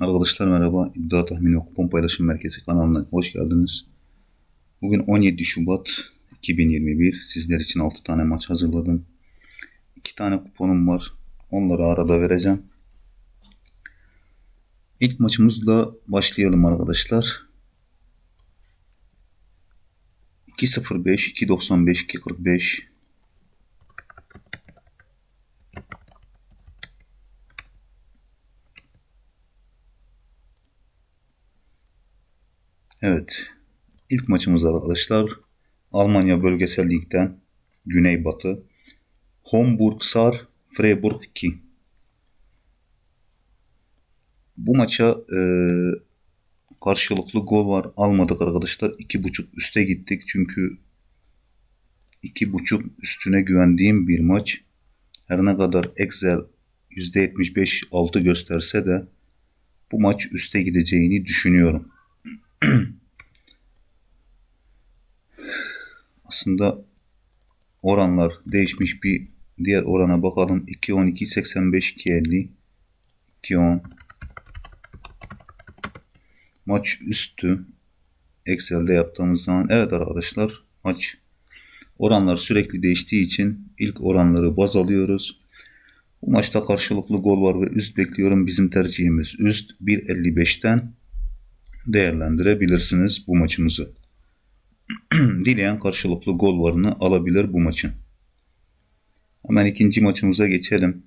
Arkadaşlar merhaba. İddia Tahmini ve Kupon Paylaşım Merkezi kanalına hoş geldiniz. Bugün 17 Şubat 2021. Sizler için 6 tane maç hazırladım. 2 tane kuponum var. Onları arada vereceğim. İlk maçımızla başlayalım arkadaşlar. 2.05, 2.95, 2.45 Evet. İlk maçımız arkadaşlar. Almanya Bölgesel Lig'den Güneybatı. Homburg Sar Freiburg 2. Bu maça e, karşılıklı gol var. Almadık arkadaşlar. 2.5 üste gittik. Çünkü 2.5 üstüne güvendiğim bir maç. Her ne kadar Excel %75 altı gösterse de bu maç üste gideceğini düşünüyorum. Aslında oranlar değişmiş bir diğer orana bakalım. 2.10, 2.85, 2.50, 2.10. Maç üstü. Excel'de yaptığımız zaman. Evet arkadaşlar maç oranlar sürekli değiştiği için ilk oranları baz alıyoruz. Bu maçta karşılıklı gol var ve üst bekliyorum. Bizim tercihimiz üst 1.55'ten değerlendirebilirsiniz bu maçımızı. Dileyen karşılıklı gol varını alabilir bu maçın. Hemen ikinci maçımıza geçelim.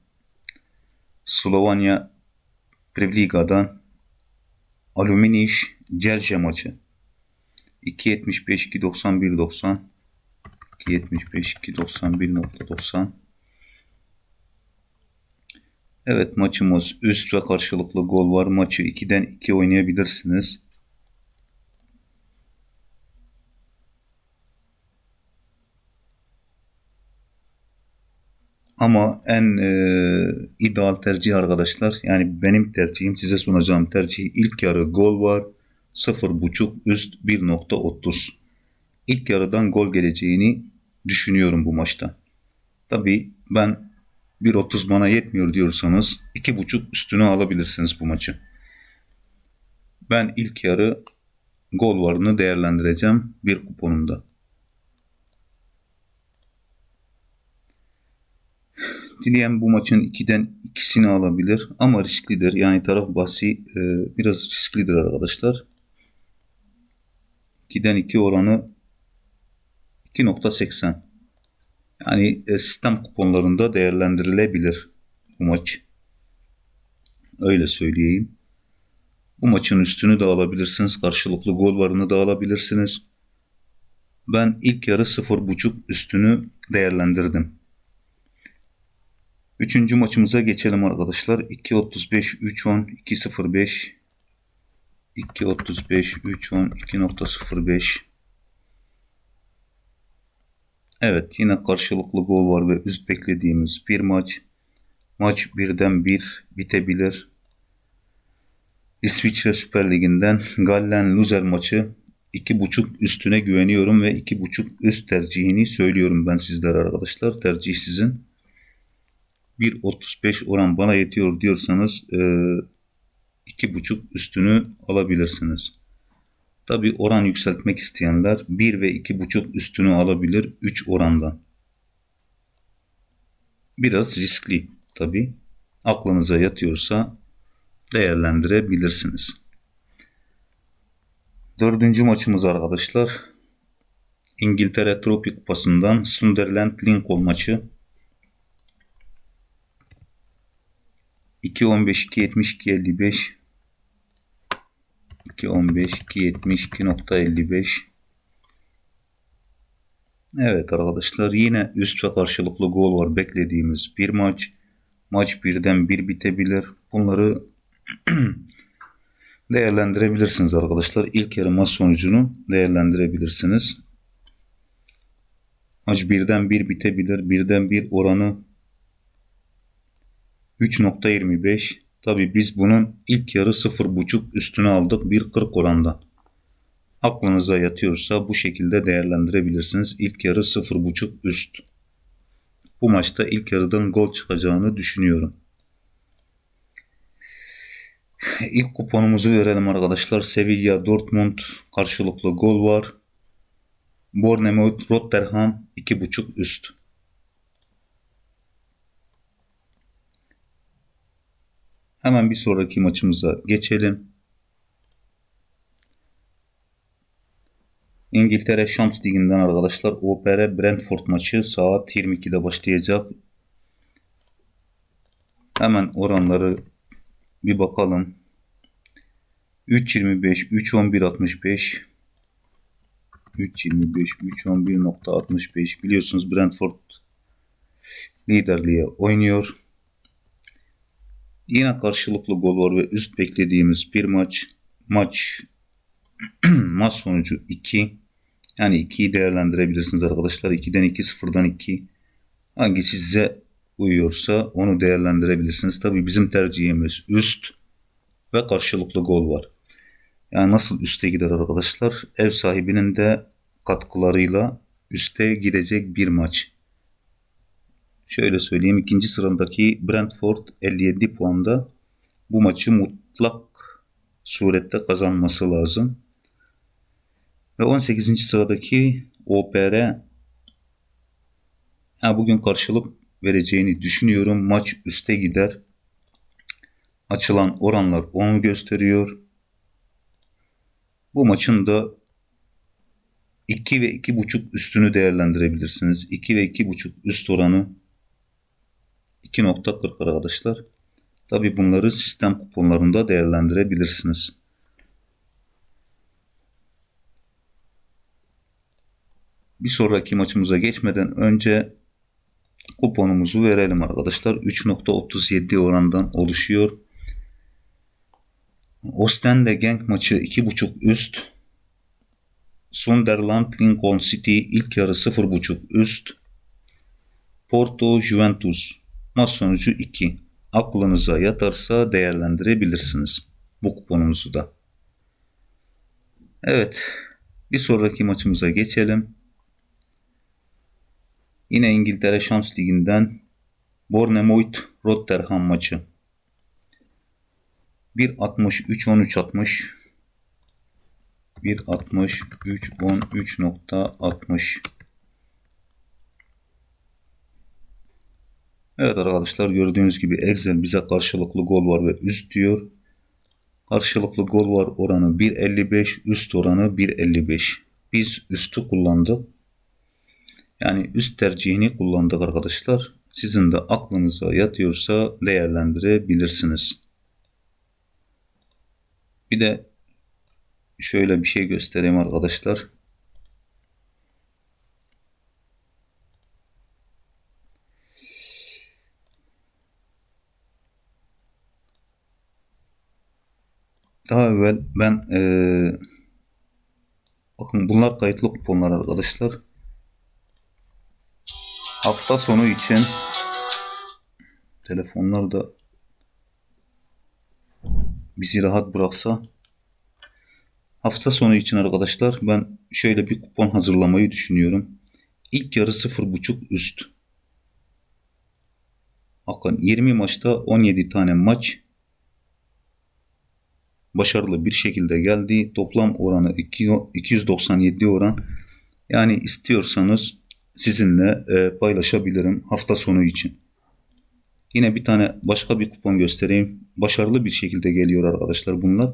Slovanya Prevliga'dan Aluminiş Celje maçı. 2.75 2.91 90 2.75 2.91.90 Evet maçımız üst ve karşılıklı gol var. Maçı 2'den 2 oynayabilirsiniz. Ama en e, ideal tercih arkadaşlar yani benim tercihim size sunacağım tercih ilk yarı gol var 0.5 üst 1.30 ilk yarıdan gol geleceğini düşünüyorum bu maçta. Tabi ben 1.30 bana yetmiyor diyorsanız 2.5 üstünü alabilirsiniz bu maçı. Ben ilk yarı gol varını değerlendireceğim bir kuponumda. Dileyen bu maçın 2'den ikisini alabilir ama risklidir. Yani taraf bahsi e, biraz risklidir arkadaşlar. 2'den 2 oranı 2.80. Yani e, sistem kuponlarında değerlendirilebilir bu maç. Öyle söyleyeyim. Bu maçın üstünü de alabilirsiniz. Karşılıklı gol varını da alabilirsiniz. Ben ilk yarı 0.5 üstünü değerlendirdim. Üçüncü maçımıza geçelim arkadaşlar. 2.35, 3.10, 2.05, 2.35, 3.10, 2.05. Evet yine karşılıklı gol var ve üst beklediğimiz bir maç. Maç birden bir bitebilir. İsviçre Süper Ligi'nden Gallen Luzer maçı 2.5 üstüne güveniyorum ve 2.5 üst tercihini söylüyorum ben sizlere arkadaşlar. Tercih sizin. 1.35 oran bana yetiyor diyorsanız e, 2.5 üstünü alabilirsiniz. Tabi oran yükseltmek isteyenler 1 ve 2.5 üstünü alabilir 3 orandan. Biraz riskli tabi. Aklınıza yatıyorsa değerlendirebilirsiniz. Dördüncü maçımız arkadaşlar. İngiltere Tropik Kupası'ndan Sunderland Lincoln maçı. 2.15 2.72 55 2.15 2.72.55 Evet arkadaşlar yine üst ve karşılıklı gol var beklediğimiz bir maç. Maç birden bir bitebilir. Bunları değerlendirebilirsiniz arkadaşlar. İlk yarı maç sonucunu değerlendirebilirsiniz. Maç birden bir bitebilir. Birden bir oranı 3.25 Tabi biz bunun ilk yarı 0.5 üstüne aldık 1.40 orandan. Aklınıza yatıyorsa bu şekilde değerlendirebilirsiniz. İlk yarı 0.5 üst. Bu maçta ilk yarıdan gol çıkacağını düşünüyorum. İlk kuponumuzu verelim arkadaşlar. Sevilla Dortmund karşılıklı gol var. Bournemouth Rotterdam 2.5 üst. Hemen bir sonraki maçımıza geçelim. İngiltere Şams Ligi'nden arkadaşlar OPR Brentford maçı saat 22'de başlayacak. Hemen oranları bir bakalım. 3.25, 3.11.65 3.25, 3.11.65 biliyorsunuz Brentford liderliğe oynuyor. Yine karşılıklı gol var ve üst beklediğimiz bir maç. Maç maç sonucu 2. Yani 2'yi değerlendirebilirsiniz arkadaşlar. 2'den 2, 0'dan 2. Hangisi size uyuyorsa onu değerlendirebilirsiniz. Tabi bizim tercihimiz üst ve karşılıklı gol var. Yani nasıl üste gider arkadaşlar? Ev sahibinin de katkılarıyla üste gidecek bir maç. Şöyle söyleyeyim. ikinci sıradaki Brentford 57 puanda bu maçı mutlak surette kazanması lazım. Ve 18. sıradaki OPR yani bugün karşılık vereceğini düşünüyorum. Maç üste gider. Açılan oranlar onu gösteriyor. Bu maçın da 2 ve 2.5 üstünü değerlendirebilirsiniz. 2 ve 2.5 üst oranı 2.40 arkadaşlar. Tabi bunları sistem kuponlarında değerlendirebilirsiniz. Bir sonraki maçımıza geçmeden önce kuponumuzu verelim arkadaşlar. 3.37 orandan oluşuyor. Ostende Genk maçı 2.5 üst. Sunderland Lincoln City ilk yarı 0.5 üst. Porto Juventus maç sonucu 2. Aklınıza yatarsa değerlendirebilirsiniz bu kuponumuzu da. Evet. Bir sonraki maçımıza geçelim. Yine İngiltere Şams Ligi'nden Bournemouth Rotterdam maçı. 1.63 13 Evet arkadaşlar gördüğünüz gibi Excel bize karşılıklı gol var ve üst diyor. Karşılıklı gol var oranı 1.55 üst oranı 1.55. Biz üstü kullandık. Yani üst tercihini kullandık arkadaşlar. Sizin de aklınıza yatıyorsa değerlendirebilirsiniz. Bir de şöyle bir şey göstereyim arkadaşlar. Daha evvel ben ee, bakın bunlar kayıtlı kuponlar arkadaşlar. Hafta sonu için telefonlar da bizi rahat bıraksa hafta sonu için arkadaşlar ben şöyle bir kupon hazırlamayı düşünüyorum. İlk yarı 0.5 üst. Bakın 20 maçta 17 tane maç başarılı bir şekilde geldi. Toplam oranı 297 oran. Yani istiyorsanız sizinle e, paylaşabilirim hafta sonu için. Yine bir tane başka bir kupon göstereyim. Başarılı bir şekilde geliyor arkadaşlar bunlar.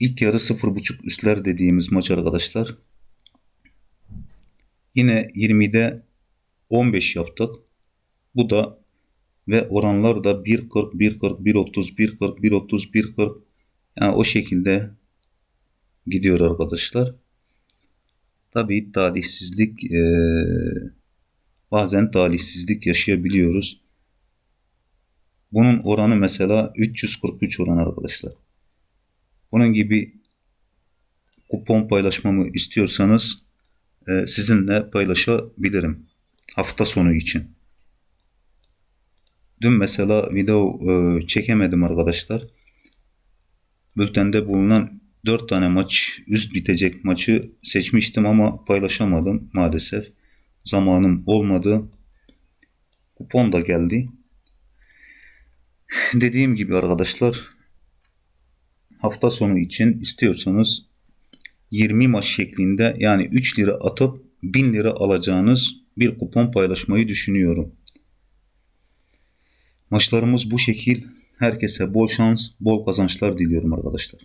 İlk yarı 0.5 üstler dediğimiz maç arkadaşlar. Yine 20'de 15 yaptık. Bu da ve oranlar da 1.40, 1.40, 1.30, 1.40, 1.30, 1.40 yani o şekilde gidiyor arkadaşlar. Tabii talihsizlik e, bazen talihsizlik yaşayabiliyoruz. Bunun oranı mesela 343 oran arkadaşlar. Bunun gibi kupon paylaşmamı istiyorsanız e, sizinle paylaşabilirim hafta sonu için. Dün mesela video e, çekemedim arkadaşlar. Bültende bulunan 4 tane maç üst bitecek maçı seçmiştim ama paylaşamadım maalesef. Zamanım olmadı. Kupon da geldi. Dediğim gibi arkadaşlar hafta sonu için istiyorsanız 20 maç şeklinde yani 3 lira atıp 1000 lira alacağınız bir kupon paylaşmayı düşünüyorum. Maçlarımız bu şekil. Herkese bol şans, bol kazançlar diliyorum arkadaşlar.